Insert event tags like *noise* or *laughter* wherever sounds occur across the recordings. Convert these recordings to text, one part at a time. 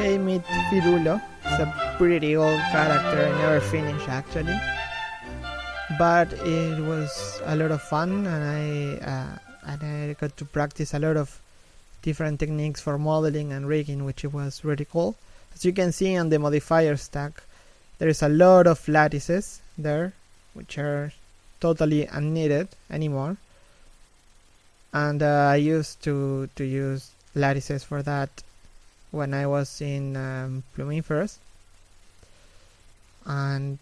okay, meet Firulo. It's a pretty old character I never finished actually. But it was a lot of fun and I uh, and I got to practice a lot of different techniques for modeling and rigging which was really cool. As you can see on the modifier stack there is a lot of lattices there which are totally unneeded anymore and uh, I used to to use lattices for that when I was in um, and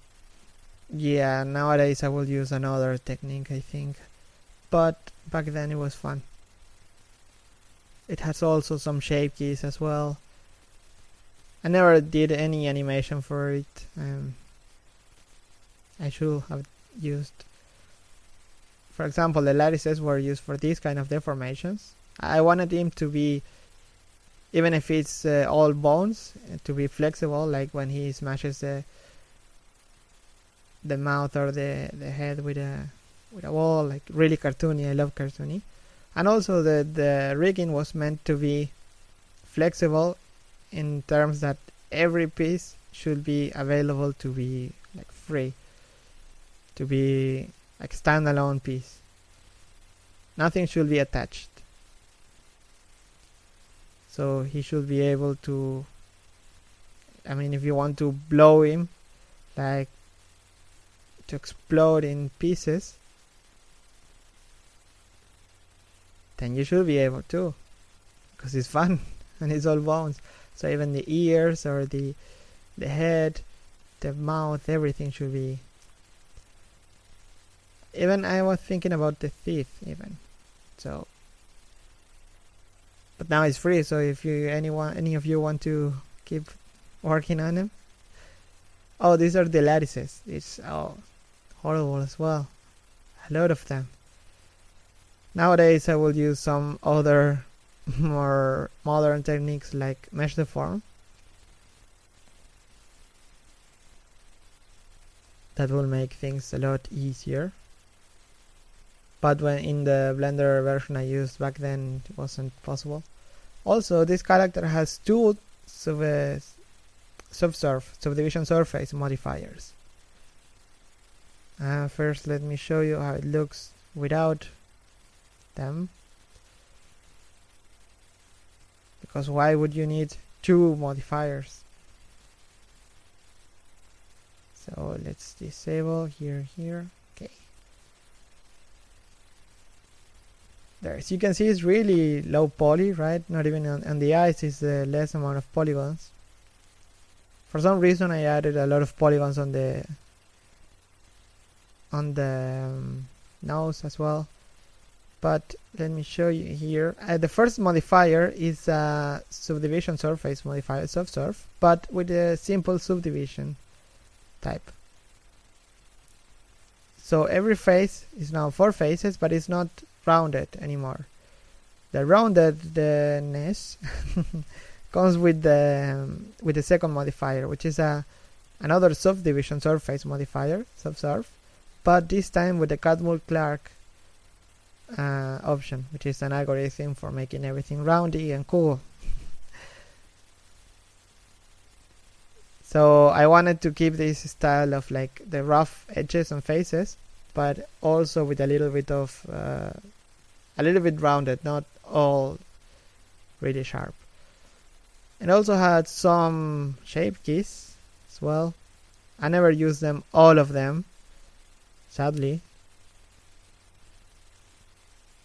yeah nowadays I will use another technique I think. But back then it was fun. It has also some shape keys as well. I never did any animation for it um, I should have used for example the lattices were used for these kind of deformations. I wanted him to be even if it's uh, all bones to be flexible like when he smashes the the mouth or the the head with a with a wall like really cartoony I love cartoony. And also the the rigging was meant to be flexible in terms that every piece should be available to be like free to be like standalone piece. Nothing should be attached so he should be able to I mean if you want to blow him like to explode in pieces then you should be able to because it's fun *laughs* and it's all bones. So even the ears or the the head the mouth everything should be even I was thinking about the teeth even. So but now it's free so if you anyone any of you want to keep working on them. Oh these are the lattices. It's oh horrible as well. A lot of them. Nowadays I will use some other *laughs* more modern techniques like mesh deform that will make things a lot easier but when in the blender version I used back then it wasn't possible. Also this character has two sub subsurf subdivision surface modifiers. Uh, first let me show you how it looks without them. Because why would you need two modifiers? So let's disable here here there. You can see it's really low poly right? Not even on, on the eyes is the less amount of polygons. For some reason I added a lot of polygons on the on the um, nose as well. But let me show you here. Uh, the first modifier is a subdivision surface modifier subsurf but with a simple subdivision type. So every face is now four faces but it's not rounded anymore. The roundedness *laughs* comes with the um, with the second modifier, which is a another subdivision surface modifier, subsurf, but this time with the Catmull-Clark uh, option, which is an algorithm for making everything roundy and cool. *laughs* so I wanted to keep this style of like the rough edges and faces, but also with a little bit of uh, a little bit rounded, not all really sharp. And also had some shape keys as well. I never used them, all of them, sadly.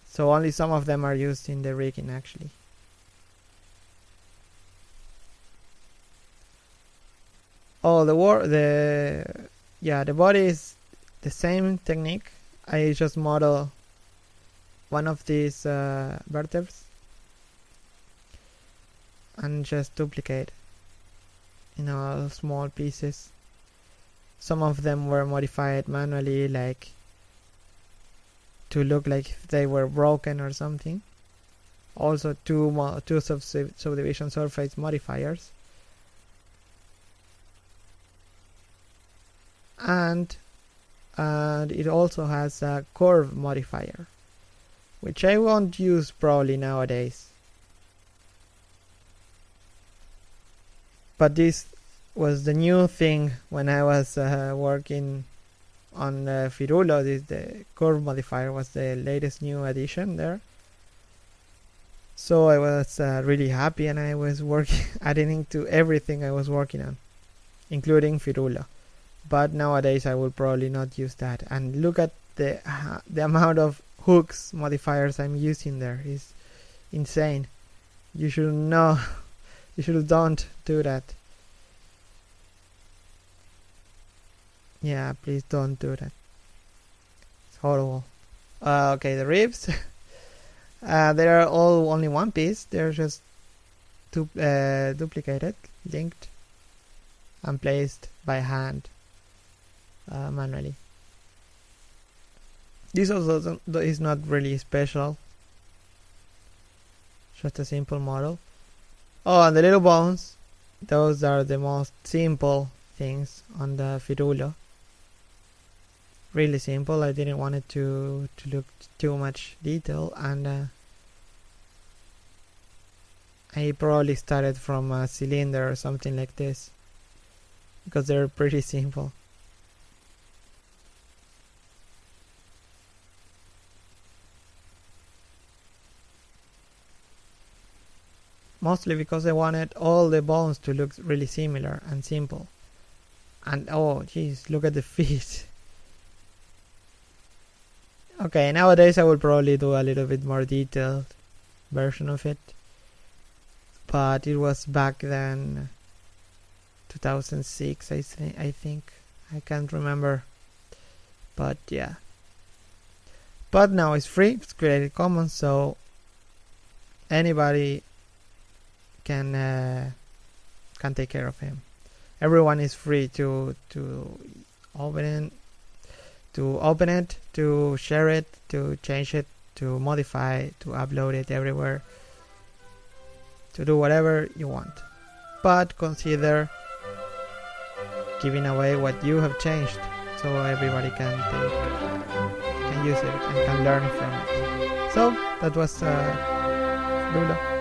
So only some of them are used in the rigging actually. Oh, the war, the yeah, the body is the same technique. I just model one of these uh, vertebrae and just duplicate you know small pieces. Some of them were modified manually like to look like they were broken or something. Also two two sub subdivision surface modifiers. And and it also has a curve modifier which I won't use probably nowadays. but this was the new thing when I was uh, working on uh, Firulo. This the curve modifier was the latest new addition there. So I was uh, really happy, and I was working *laughs* adding to everything I was working on, including Firulo. But nowadays I will probably not use that. And look at the uh, the amount of hooks modifiers I'm using there is insane. You should know. *laughs* You should don't do that. Yeah, please don't do that. It's horrible. Uh, okay, the ribs. *laughs* uh, they are all only one piece. They're just du uh, duplicated, linked, and placed by hand uh, manually. This also is not really special. Just a simple model. Oh, and the little bones. Those are the most simple things on the Firulo really simple. I didn't want it to to look too much detail and uh, I probably started from a cylinder or something like this because they're pretty simple. Mostly because I wanted all the bones to look really similar and simple. And oh jeez, look at the *laughs* feet. Okay, nowadays I will probably do a little bit more detailed version of it. But it was back then 2006 I think I think I can't remember. But yeah. But now it's free, it's Creative Commons so anybody can uh, can take care of him. Everyone is free to to open it, to open it, to share it, to change it, to modify, to upload it everywhere, to do whatever you want. But consider giving away what you have changed so everybody can can use it and can learn from it. So that was uh, Lula.